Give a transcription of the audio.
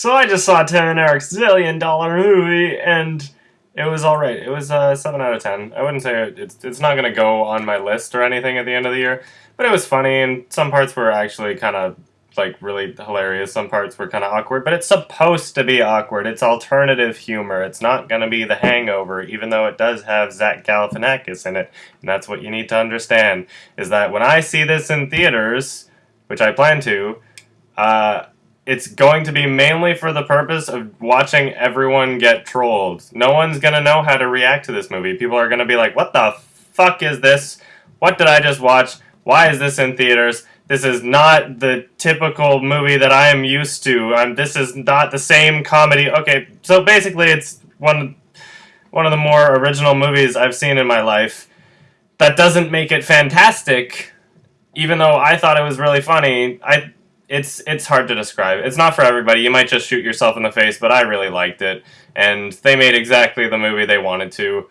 So I just saw Tim and Eric's billion dollar movie, and it was all right. It was a uh, seven out of ten. I wouldn't say it's it's not gonna go on my list or anything at the end of the year, but it was funny, and some parts were actually kind of like really hilarious. Some parts were kind of awkward, but it's supposed to be awkward. It's alternative humor. It's not going to be The Hangover, even though it does have Zach Galifianakis in it. And that's what you need to understand is that when I see this in theaters, which I plan to, uh, it's going to be mainly for the purpose of watching everyone get trolled. No one's going to know how to react to this movie. People are going to be like, "What the fuck is this? What did I just watch? Why is this in theaters?" This is not the typical movie that I am used to. Um, this is not the same comedy. Okay, so basically, it's one one of the more original movies I've seen in my life. That doesn't make it fantastic, even though I thought it was really funny. I it's it's hard to describe. It's not for everybody. You might just shoot yourself in the face, but I really liked it, and they made exactly the movie they wanted to.